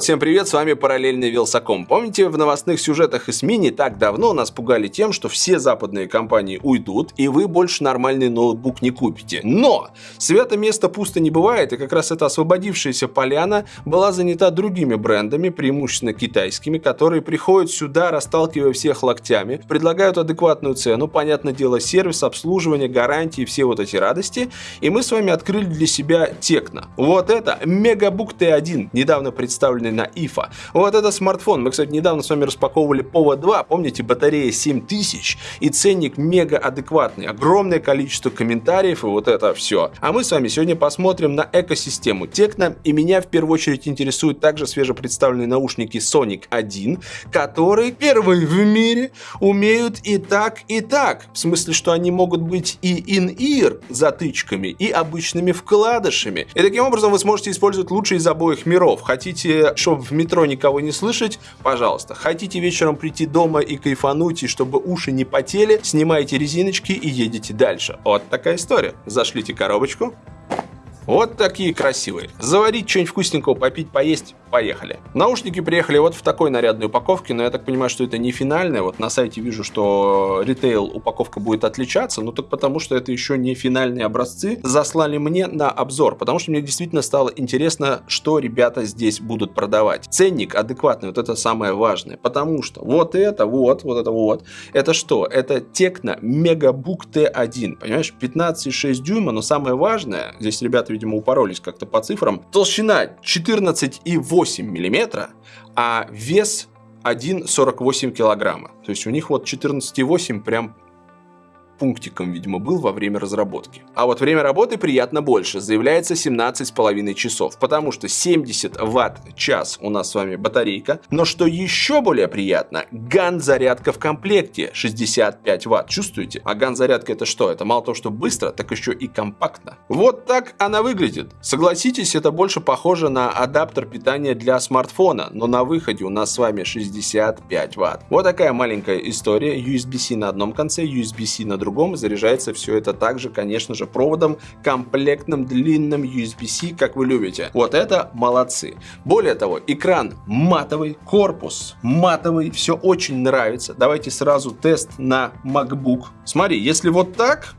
Всем привет, с вами Параллельный Вилсаком. Помните, в новостных сюжетах и СМИ не так давно нас пугали тем, что все западные компании уйдут, и вы больше нормальный ноутбук не купите. Но! Свято место пусто не бывает, и как раз эта освободившаяся поляна была занята другими брендами, преимущественно китайскими, которые приходят сюда, расталкивая всех локтями, предлагают адекватную цену, понятное дело, сервис, обслуживание, гарантии, все вот эти радости, и мы с вами открыли для себя Текно. Вот это Мегабук Т1, недавно представлен установленный на IFA. Вот это смартфон. Мы, кстати, недавно с вами распаковывали POVA 2. Помните, батарея 7000 и ценник мега адекватный. Огромное количество комментариев и вот это все. А мы с вами сегодня посмотрим на экосистему Tecno. И меня в первую очередь интересуют также свежепредставленные наушники Sonic 1, которые первые в мире умеют и так, и так. В смысле, что они могут быть и in-ear затычками, и обычными вкладышами. И таким образом вы сможете использовать лучшие из обоих миров. Хотите чтобы в метро никого не слышать, пожалуйста. Хотите вечером прийти дома и кайфануть, и чтобы уши не потели, снимайте резиночки и едете дальше. Вот такая история. Зашлите коробочку, вот такие красивые. Заварить что-нибудь вкусненького, попить, поесть, поехали. Наушники приехали вот в такой нарядной упаковке, но я так понимаю, что это не финальная. Вот на сайте вижу, что ритейл упаковка будет отличаться, но только потому, что это еще не финальные образцы. Заслали мне на обзор, потому что мне действительно стало интересно, что ребята здесь будут продавать. Ценник адекватный, вот это самое важное, потому что вот это вот, вот это вот, это что? Это Tecno Megabook T1, понимаешь, 15,6 дюйма, но самое важное, здесь ребята видимо, упоролись как-то по цифрам. Толщина 14,8 миллиметра, а вес 1,48 килограмма. То есть у них вот 14,8 прям пунктиком, видимо, был во время разработки. А вот время работы приятно больше, заявляется 17,5 часов, потому что 70 ватт-час у нас с вами батарейка, но что еще более приятно, ган-зарядка в комплекте 65 ватт, чувствуете? А ган-зарядка это что? Это мало того, что быстро, так еще и компактно. Вот так она выглядит. Согласитесь, это больше похоже на адаптер питания для смартфона, но на выходе у нас с вами 65 ватт. Вот такая маленькая история, USB-C на одном конце, USB-C на другом другом. Заряжается все это также, конечно же, проводом комплектным длинным USB-C, как вы любите. Вот это молодцы. Более того, экран матовый, корпус матовый, все очень нравится. Давайте сразу тест на MacBook. Смотри, если вот так,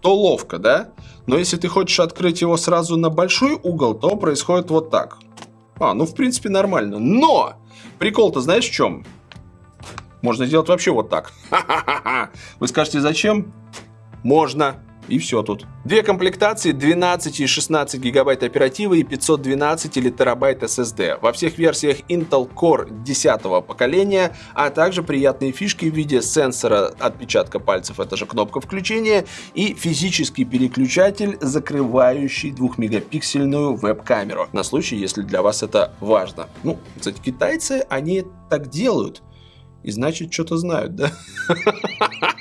то ловко, да? Но если ты хочешь открыть его сразу на большой угол, то происходит вот так. А, ну в принципе нормально. Но! Прикол-то знаешь в чем? Можно сделать вообще вот так. Вы скажете, зачем? Можно. И все тут. Две комплектации 12 и 16 гигабайт оперативы и 512 или терабайт SSD. Во всех версиях Intel Core 10 поколения, а также приятные фишки в виде сенсора отпечатка пальцев, это же кнопка включения, и физический переключатель, закрывающий 2-мегапиксельную веб-камеру. На случай, если для вас это важно. Ну, кстати, китайцы, они так делают. И значит, что-то знают, да?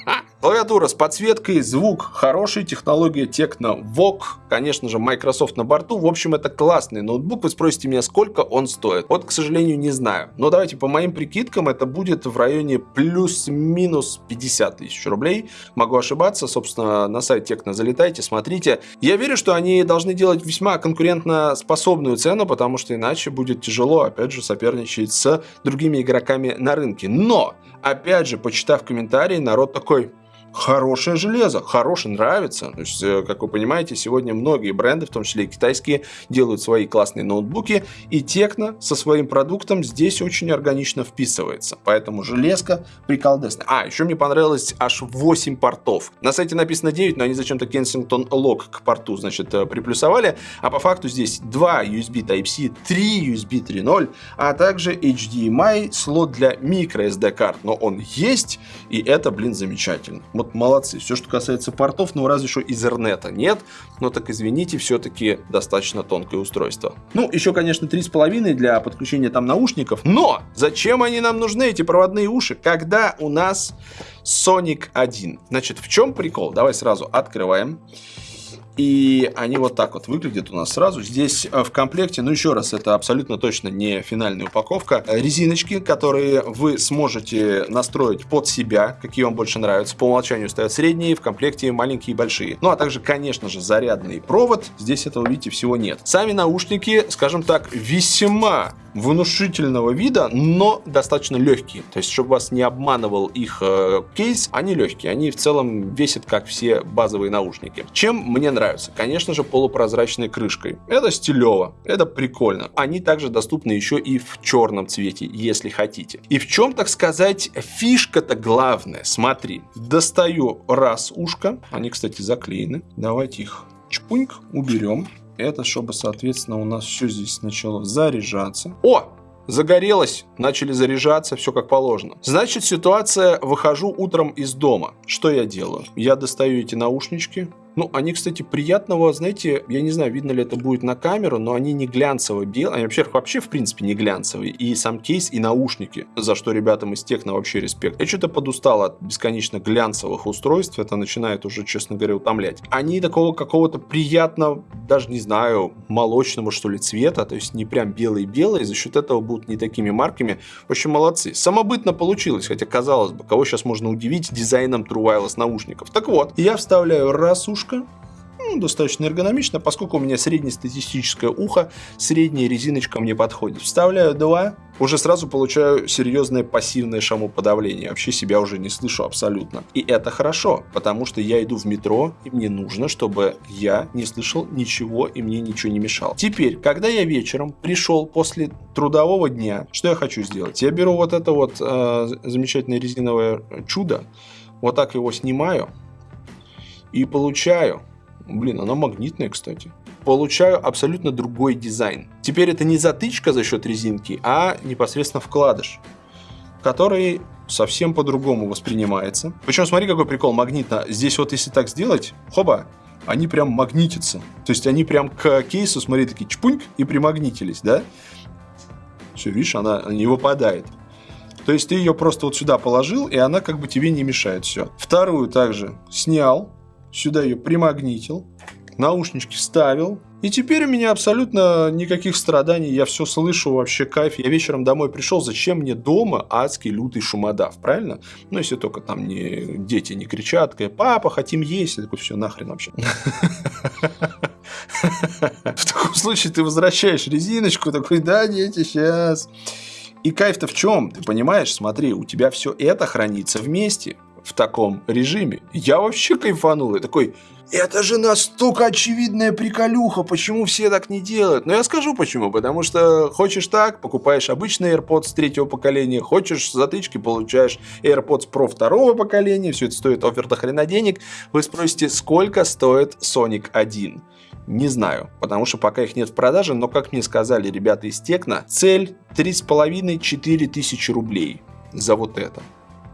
Клавиатура с подсветкой, звук хороший, технология Tecno VOOC, конечно же, Microsoft на борту. В общем, это классный ноутбук. Вы спросите меня, сколько он стоит. Вот, к сожалению, не знаю. Но давайте по моим прикидкам, это будет в районе плюс-минус 50 тысяч рублей. Могу ошибаться, собственно, на сайт Tecno залетайте, смотрите. Я верю, что они должны делать весьма конкурентно способную цену, потому что иначе будет тяжело, опять же, соперничать с другими игроками на рынке. Но, опять же, почитав комментарии, народ такой хорошее железо, хорошее, нравится. То есть, э, как вы понимаете, сегодня многие бренды, в том числе и китайские, делают свои классные ноутбуки, и Tecno со своим продуктом здесь очень органично вписывается. Поэтому железка приколдесная. А, еще мне понравилось аж 8 портов. На сайте написано 9, но они зачем-то Kensington Lock к порту, значит, э, приплюсовали. А по факту здесь 2 USB Type-C, 3 USB 3.0, а также HDMI, слот для microSD карт. Но он есть, и это, блин, замечательно вот молодцы. Все, что касается портов, ну разве что Ethernet нет, но так извините, все-таки достаточно тонкое устройство. Ну, еще, конечно, 3,5 для подключения там наушников, но зачем они нам нужны, эти проводные уши, когда у нас Sonic 1? Значит, в чем прикол? Давай сразу открываем. И они вот так вот выглядят у нас сразу. Здесь э, в комплекте, ну еще раз, это абсолютно точно не финальная упаковка. Резиночки, которые вы сможете настроить под себя, какие вам больше нравятся. По умолчанию стоят средние, в комплекте маленькие и большие. Ну а также, конечно же, зарядный провод. Здесь этого, видите, всего нет. Сами наушники, скажем так, весьма внушительного вида, но достаточно легкие. То есть, чтобы вас не обманывал их э, кейс, они легкие. Они в целом весят, как все базовые наушники. Чем мне нравится? Конечно же, полупрозрачной крышкой. Это стилево, это прикольно. Они также доступны еще и в черном цвете, если хотите. И в чем, так сказать, фишка-то главная? Смотри, достаю раз ушко. Они, кстати, заклеены. Давайте их чпуньк уберем. Это чтобы, соответственно, у нас все здесь сначала заряжаться. О! Загорелось, начали заряжаться, все как положено. Значит, ситуация, выхожу утром из дома. Что я делаю? Я достаю эти наушнички, ну, они, кстати, приятного, знаете, я не знаю, видно ли это будет на камеру, но они не глянцевые белые. Они вообще, вообще, в принципе, не глянцевые. И сам кейс, и наушники, за что ребятам из техно вообще респект. Я что-то подустал от бесконечно глянцевых устройств. Это начинает уже, честно говоря, утомлять. Они такого какого-то приятного, даже не знаю, молочного, что ли, цвета. То есть не прям белые-белые. За счет этого будут не такими марками. В общем, молодцы. Самобытно получилось. Хотя, казалось бы, кого сейчас можно удивить дизайном True Wireless наушников. Так вот, я вставляю раз уж ушко. Ну, достаточно эргономично, поскольку у меня среднестатистическое ухо, средняя резиночка мне подходит. Вставляю два, уже сразу получаю серьезное пассивное шумоподавление. Вообще себя уже не слышу абсолютно. И это хорошо, потому что я иду в метро, и мне нужно, чтобы я не слышал ничего, и мне ничего не мешало. Теперь, когда я вечером пришел после трудового дня, что я хочу сделать? Я беру вот это вот э, замечательное резиновое чудо, вот так его снимаю, и получаю, блин, она магнитная, кстати, получаю абсолютно другой дизайн. Теперь это не затычка за счет резинки, а непосредственно вкладыш, который совсем по-другому воспринимается. Причем смотри, какой прикол магнитно. Здесь вот если так сделать, хоба, они прям магнитятся. То есть они прям к кейсу, смотри, такие чпуньк и примагнитились, да? Все, видишь, она не выпадает. То есть ты ее просто вот сюда положил, и она как бы тебе не мешает. Все. Вторую также снял, сюда ее примагнитил, наушнички вставил. И теперь у меня абсолютно никаких страданий, я все слышу, вообще кайф. Я вечером домой пришел, зачем мне дома адский лютый шумодав, правильно? Ну, если только там не, дети не кричат, папа, хотим есть. Я такой, все, нахрен вообще. В таком случае ты возвращаешь резиночку, такой, да, дети, сейчас. И кайф-то в чем? Ты понимаешь, смотри, у тебя все это хранится вместе в таком режиме. Я вообще кайфанул. Я такой, это же настолько очевидная приколюха, почему все так не делают? Но я скажу почему. Потому что хочешь так, покупаешь обычный AirPods третьего поколения, хочешь затычки, получаешь AirPods Pro второго поколения, все это стоит офер до хрена денег. Вы спросите, сколько стоит Sonic 1? Не знаю, потому что пока их нет в продаже, но, как мне сказали ребята из Текна, цель 3,5-4 тысячи рублей за вот это.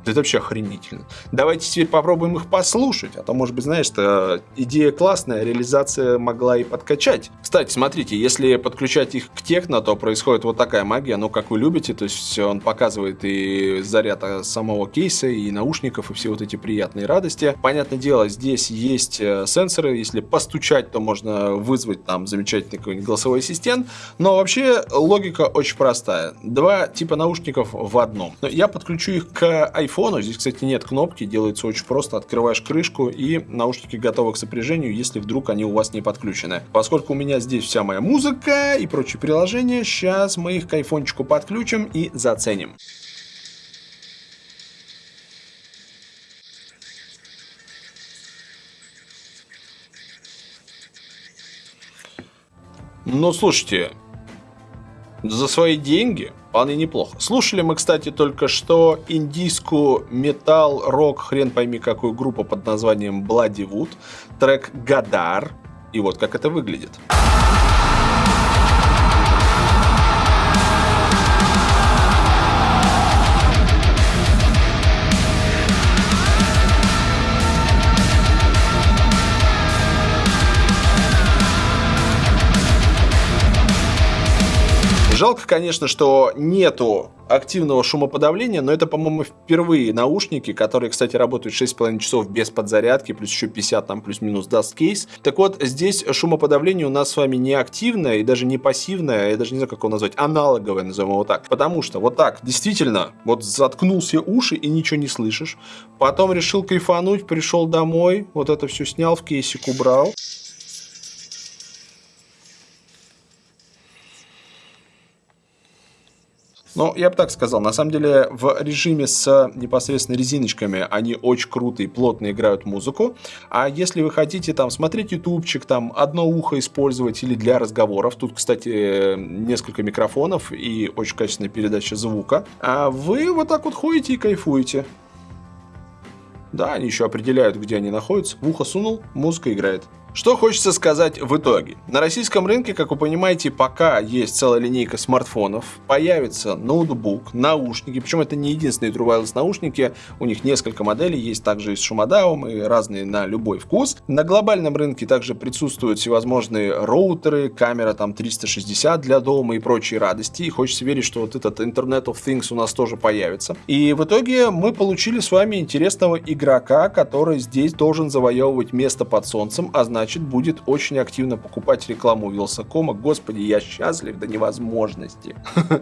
Это вообще охренительно. Давайте теперь попробуем их послушать, а то, может быть, знаешь, что идея классная, реализация могла и подкачать. Кстати, смотрите, если подключать их к техно, то происходит вот такая магия, ну, как вы любите, то есть он показывает и заряд самого кейса, и наушников, и все вот эти приятные радости. Понятное дело, здесь есть э, сенсоры, если постучать, то можно вызвать там замечательный какой-нибудь голосовой ассистент, но вообще логика очень простая. Два типа наушников в одном. Я подключу их к iPhone, телефону. Здесь, кстати, нет кнопки, делается очень просто. Открываешь крышку и наушники готовы к сопряжению, если вдруг они у вас не подключены. Поскольку у меня здесь вся моя музыка и прочие приложения, сейчас мы их к айфончику подключим и заценим. Ну, слушайте, за свои деньги вполне неплохо. Слушали мы, кстати, только что индийскую металл-рок, хрен пойми какую группу под названием Bloody Wood, трек «Гадар». И вот как это выглядит. Жалко, конечно, что нету активного шумоподавления, но это, по-моему, впервые наушники, которые, кстати, работают 6,5 часов без подзарядки, плюс еще 50 там плюс-минус даст кейс. Так вот, здесь шумоподавление у нас с вами не активное и даже не пассивное, я даже не знаю, как его назвать, аналоговое, назовем его так. Потому что вот так, действительно, вот заткнул все уши и ничего не слышишь. Потом решил кайфануть, пришел домой, вот это все снял, в кейсик убрал. Но я бы так сказал, на самом деле в режиме с непосредственно резиночками они очень круто и плотно играют музыку. А если вы хотите там смотреть ютубчик, там одно ухо использовать или для разговоров, тут, кстати, несколько микрофонов и очень качественная передача звука, а вы вот так вот ходите и кайфуете. Да, они еще определяют, где они находятся. В ухо сунул, музыка играет. Что хочется сказать в итоге? На российском рынке, как вы понимаете, пока есть целая линейка смартфонов, появится ноутбук, наушники, причем это не единственные True Wireless наушники, у них несколько моделей, есть также и с шумодавом, и разные на любой вкус. На глобальном рынке также присутствуют всевозможные роутеры, камера там 360 для дома и прочие радости, и хочется верить, что вот этот Internet of Things у нас тоже появится. И в итоге мы получили с вами интересного игрока, который здесь должен завоевывать место под солнцем, а значит значит, будет очень активно покупать рекламу Вилсакома. Господи, я счастлив до невозможности.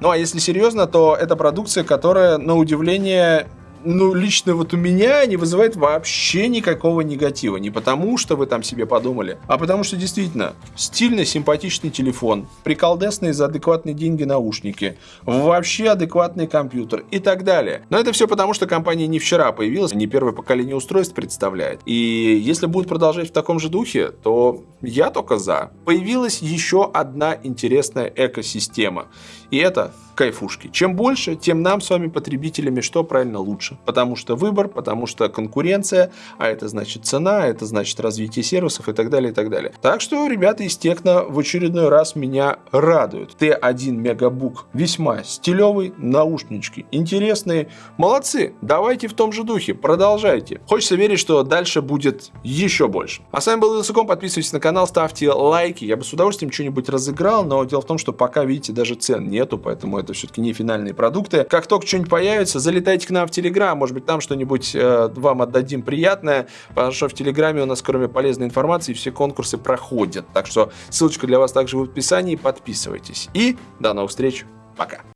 Ну а если серьезно, то это продукция, которая, на удивление, ну, лично вот у меня не вызывает вообще никакого негатива. Не потому, что вы там себе подумали, а потому что действительно стильный, симпатичный телефон, приколдесные за адекватные деньги наушники, вообще адекватный компьютер и так далее. Но это все потому, что компания не вчера появилась, не первое поколение устройств представляет. И если будут продолжать в таком же духе, то я только за. Появилась еще одна интересная экосистема. И это кайфушки. Чем больше, тем нам с вами, потребителями, что правильно лучше. Потому что выбор, потому что конкуренция, а это значит цена, это значит развитие сервисов и так далее, и так далее. Так что ребята из Техно в очередной раз меня радуют. Т1 Мегабук весьма стилевый, наушнички интересные. Молодцы, давайте в том же духе, продолжайте. Хочется верить, что дальше будет еще больше. А с вами был Вилсаком, подписывайтесь на канал, ставьте лайки. Я бы с удовольствием что-нибудь разыграл, но дело в том, что пока, видите, даже цен нету, поэтому это все-таки не финальные продукты. Как только что-нибудь появится, залетайте к нам в Телеграм, может быть, там что-нибудь э, вам отдадим приятное, потому что в Телеграме у нас, кроме полезной информации, все конкурсы проходят. Так что ссылочка для вас также в описании, подписывайтесь. И до новых встреч, пока.